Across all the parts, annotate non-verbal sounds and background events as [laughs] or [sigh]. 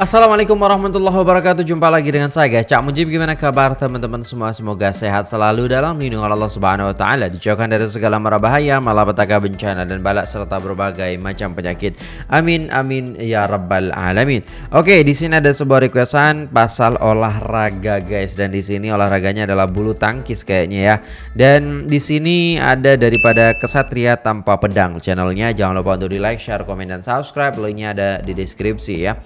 Assalamualaikum warahmatullahi wabarakatuh. Jumpa lagi dengan saya Cak Mujib. Gimana kabar teman-teman semua? Semoga sehat selalu dalam lindungan Allah subhanahu wa ta'ala Dijauhkan dari segala mara bahaya Malapetaka bencana dan balak Serta berbagai macam penyakit. Amin amin ya rabbal alamin. Oke di sini ada sebuah requestan Pasal olahraga guys. Dan di sini olahraganya adalah bulu tangkis kayaknya ya. Dan di sini ada daripada Kesatria Tanpa Pedang Channelnya. Jangan lupa untuk di like, share, komen, dan subscribe. Linknya ada di deskripsi ya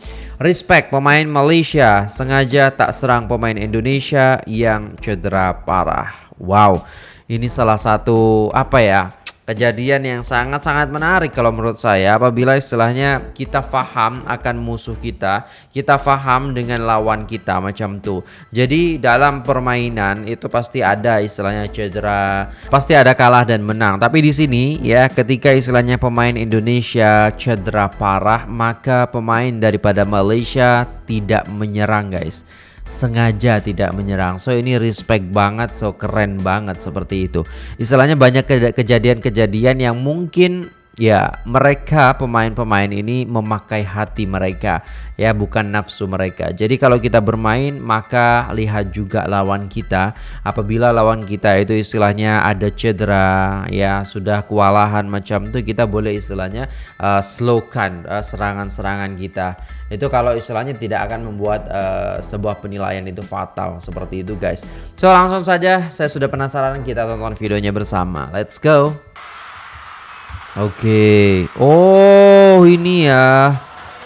Respect pemain Malaysia sengaja tak serang pemain Indonesia yang cedera parah. Wow, ini salah satu apa ya? Kejadian yang sangat-sangat menarik kalau menurut saya apabila istilahnya kita faham akan musuh kita, kita faham dengan lawan kita macam tuh. Jadi dalam permainan itu pasti ada istilahnya cedera, pasti ada kalah dan menang. Tapi di sini ya ketika istilahnya pemain Indonesia cedera parah, maka pemain daripada Malaysia tidak menyerang guys sengaja tidak menyerang. So ini respect banget, so keren banget seperti itu. Istilahnya banyak kejadian-kejadian yang mungkin ya mereka pemain-pemain ini memakai hati mereka. Ya bukan nafsu mereka. Jadi kalau kita bermain maka lihat juga lawan kita. Apabila lawan kita itu istilahnya ada cedera ya sudah kewalahan macam itu kita boleh istilahnya uh, slowkan uh, serangan-serangan kita. Itu kalau istilahnya tidak akan membuat uh, sebuah penilaian itu fatal. Seperti itu guys. So langsung saja saya sudah penasaran kita tonton videonya bersama. Let's go Oke. Oh, ini ya.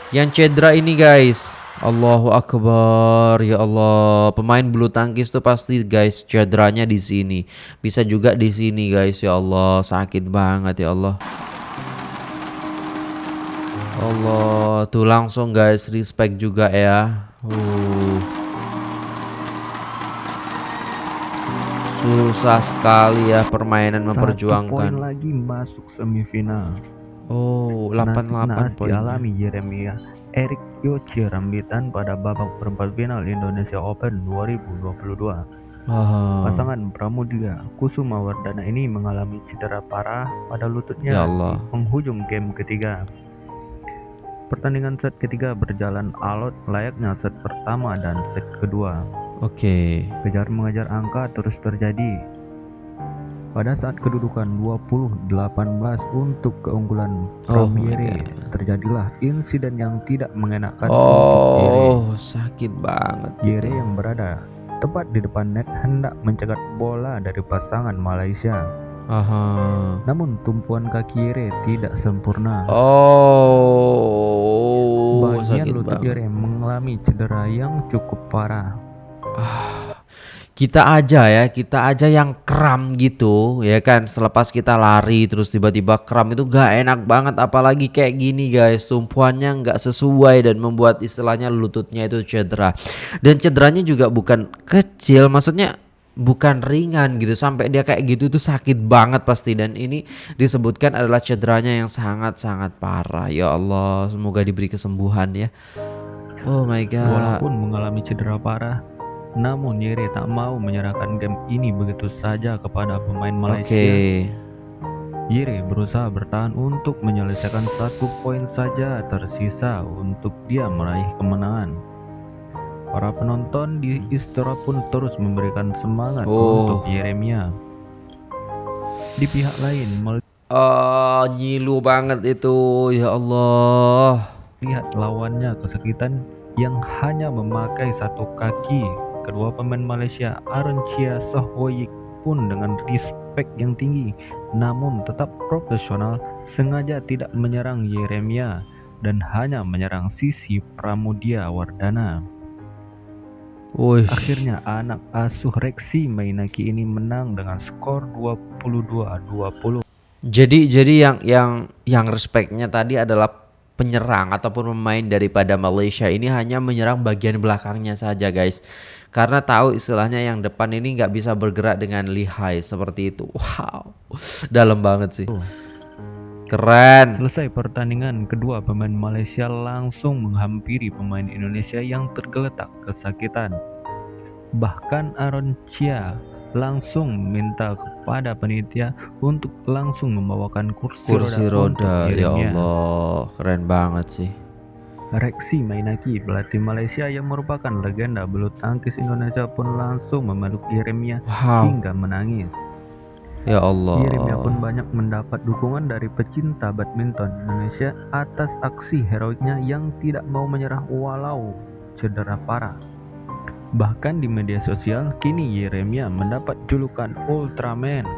Yang cedera ini, guys. Allahu akbar. Ya Allah. Pemain bulu tangkis tuh pasti guys cederanya di sini. Bisa juga di sini, guys. Ya Allah, sakit banget ya Allah. Allah, tuh langsung guys respect juga ya. Uh. Susah sekali ya permainan memperjuangkan. poin lagi masuk semifinal. Oh, 88 poin. dialami Jeremia Erik Yoci Rambitan pada babak perempat final Indonesia Open 2022. Oh. Pasangan Pramudia Kusuma Wardana ini mengalami cedera parah pada lututnya ya Allah. penghujung game ketiga. Pertandingan set ketiga berjalan alot layaknya set pertama dan set kedua. Oke. Okay. Kejar mengejar angka terus terjadi. Pada saat kedudukan 20-18 untuk keunggulan oh terjadilah insiden yang tidak mengenakan Oh, sakit banget. Yere yang berada tepat di depan net hendak mencegat bola dari pasangan Malaysia. Aha. Namun tumpuan kaki Yere tidak sempurna. Oh, bagian lutut Yere mengalami cedera yang cukup parah kita aja ya, kita aja yang kram gitu ya kan? Selepas kita lari terus tiba-tiba kram itu gak enak banget apalagi kayak gini guys. Tumpuannya nggak sesuai dan membuat istilahnya lututnya itu cedera. Dan cederanya juga bukan kecil maksudnya bukan ringan gitu. Sampai dia kayak gitu tuh sakit banget pasti. Dan ini disebutkan adalah cederanya yang sangat-sangat parah. Ya Allah semoga diberi kesembuhan ya. Oh my god. Walaupun mengalami cedera parah namun Yere tak mau menyerahkan game ini begitu saja kepada pemain Malaysia. Okay. Yere berusaha bertahan untuk menyelesaikan satu poin saja tersisa untuk dia meraih kemenangan. Para penonton di Istora pun terus memberikan semangat oh. untuk Yeremia. Di pihak lain, Oh, nyilu banget itu, ya Allah. Lihat lawannya kesakitan yang hanya memakai satu kaki Kedua pemain Malaysia Aaron Chia Sohwoyik pun dengan respect yang tinggi namun tetap profesional sengaja tidak menyerang Yeremia dan hanya menyerang sisi Pramudia Wardana. Uish. Akhirnya anak asuh Reksi Mainaki ini menang dengan skor 22-20. Jadi jadi yang yang yang respectnya tadi adalah penyerang ataupun pemain daripada Malaysia ini hanya menyerang bagian belakangnya saja guys. Karena tahu istilahnya yang depan ini nggak bisa bergerak dengan lihai seperti itu. Wow [laughs] dalam banget sih. Keren. Selesai pertandingan kedua pemain Malaysia langsung menghampiri pemain Indonesia yang tergeletak kesakitan. Bahkan Aaron Chia langsung minta kepada penitia untuk langsung membawakan kursi, kursi roda, roda ya Allah keren banget sih Reksi Mainaki, pelatih Malaysia yang merupakan legenda bulu tangkis Indonesia pun langsung memeluk Yeremia wow. hingga menangis. Ya Allah. Yeremia pun banyak mendapat dukungan dari pecinta badminton Indonesia atas aksi heroiknya yang tidak mau menyerah walau cedera parah. Bahkan di media sosial, kini Yeremia mendapat julukan Ultraman.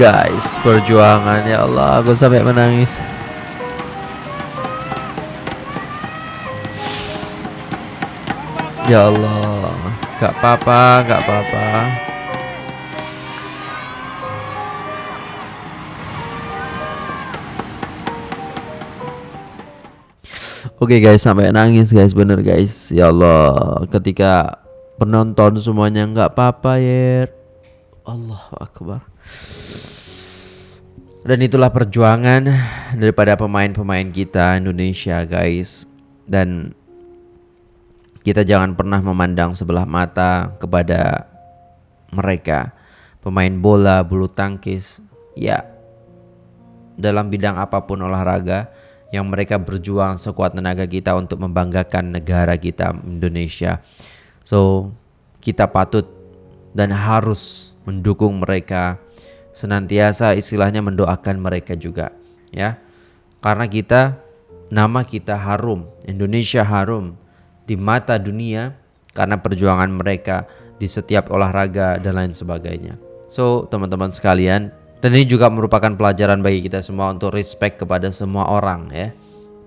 guys perjuangan ya Allah aku sampai menangis. Ya Allah gak apa-apa gak apa-apa. Oke okay guys sampai nangis guys bener guys. Ya Allah ketika penonton semuanya nggak apa-apa ya Allah akbar. Dan itulah perjuangan daripada pemain-pemain kita Indonesia guys. Dan kita jangan pernah memandang sebelah mata kepada mereka. Pemain bola, bulu tangkis Ya dalam bidang apa pun olahraga Yang mereka berjuang sekuat tenaga kita untuk membanggakan negara kita Indonesia. So kita patut dan harus mendukung mereka. Senantiasa istilahnya mendoakan mereka juga ya. Karena kita nama kita harum, Indonesia harum di mata dunia karena perjuangan mereka di setiap olahraga dan lain sebagainya. So, teman-teman sekalian, dan ini juga merupakan pelajaran bagi kita semua untuk respect kepada semua orang ya.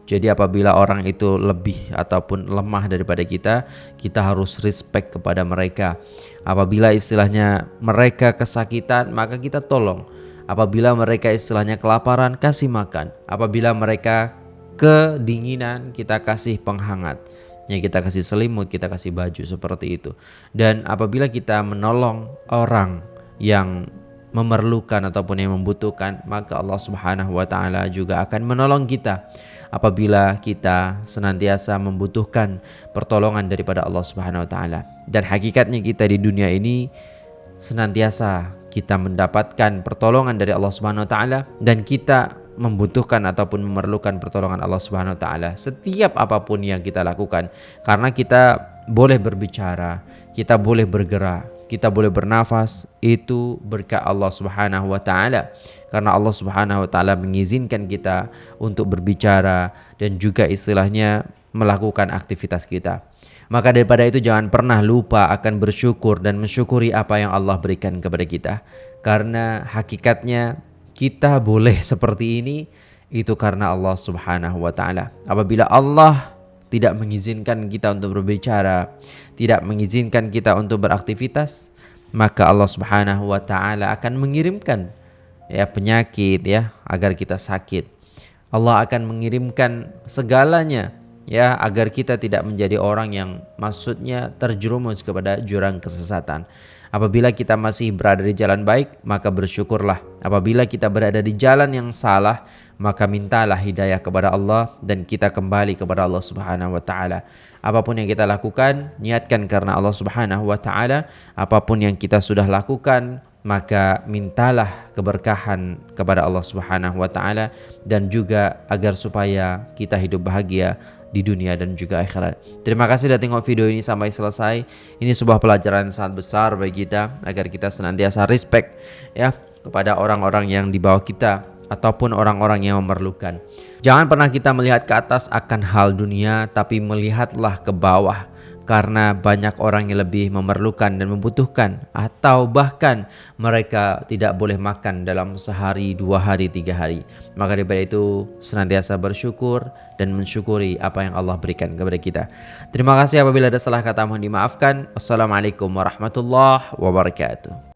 Jadi apabila orang itu lebih ataupun lemah daripada kita, kita harus respect kepada mereka. Apabila istilahnya mereka kesakitan, maka kita tolong. Apabila mereka istilahnya kelaparan, kasih makan. Apabila mereka kedinginan, kita kasih penghangat. Ya kita kasih selimut, kita kasih baju seperti itu. Dan apabila kita menolong orang yang memerlukan ataupun yang membutuhkan, maka Allah Subhanahu wa taala juga akan menolong kita apabila kita senantiasa membutuhkan pertolongan daripada Allah Subhanahu wa taala. Dan hakikatnya kita di dunia ini senantiasa kita mendapatkan pertolongan dari Allah Subhanahu wa taala dan kita membutuhkan ataupun memerlukan pertolongan Allah Subhanahu wa taala setiap apa pun yang kita lakukan karena kita boleh berbicara, kita boleh bergerak, kita boleh bernafas itu berkat Allah Subhanahu wa taala karena Allah Subhanahu wa taala mengizinkan kita untuk berbicara dan juga istilahnya melakukan aktivitas kita. Maka daripada itu jangan pernah lupa akan bersyukur dan mensyukuri apa yang Allah berikan kepada kita. Karena hakikatnya kita boleh seperti ini itu karena Allah Subhanahu wa taala. Apabila Allah tidak mengizinkan kita untuk berbicara, tidak mengizinkan kita untuk beraktivitas, maka Allah Subhanahu wa taala akan mengirimkan ya penyakit ya agar kita sakit. Allah akan mengirimkan segalanya ya agar kita tidak menjadi orang yang maksudnya terjerumus kepada jurang kesesatan. Apabila kita masih berada di jalan baik, maka bersyukurlah. Apabila kita berada di jalan yang salah, maka mintalah hidayah kepada Allah dan kita kembali kepada Allah Subhanahu wa taala. Apa pun yang kita lakukan, niatkan karena Allah Subhanahu wa taala. Apa pun yang kita sudah lakukan, maka mintalah keberkahan kepada Allah Subhanahu wa taala dan juga agar supaya kita hidup bahagia di dunia dan juga akhirat. Terima kasih sudah tengok video ini sampai selesai. Ini sebuah pelajaran sangat besar bagi kita agar kita senantiasa respect ya kepada orang-orang yang di bawah kita ataupun orang-orang yang memerlukan. Jangan pernah kita melihat ke atas akan hal dunia tapi melihatlah ke bawah karena banyak orang yang lebih memerlukan dan membutuhkan atau bahkan mereka tidak boleh makan dalam sehari, dua hari, tiga hari. Maka daripada itu senantiasa bersyukur dan mensyukuri apa yang Allah berikan kepada kita. Terima kasih apabila ada salah kata mohon dimaafkan. Wassalamualaikum warahmatullahi wabarakatuh.